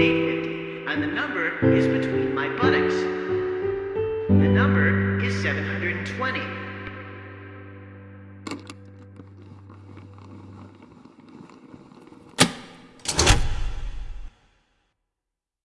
and the number is between my buttocks. The number is 720.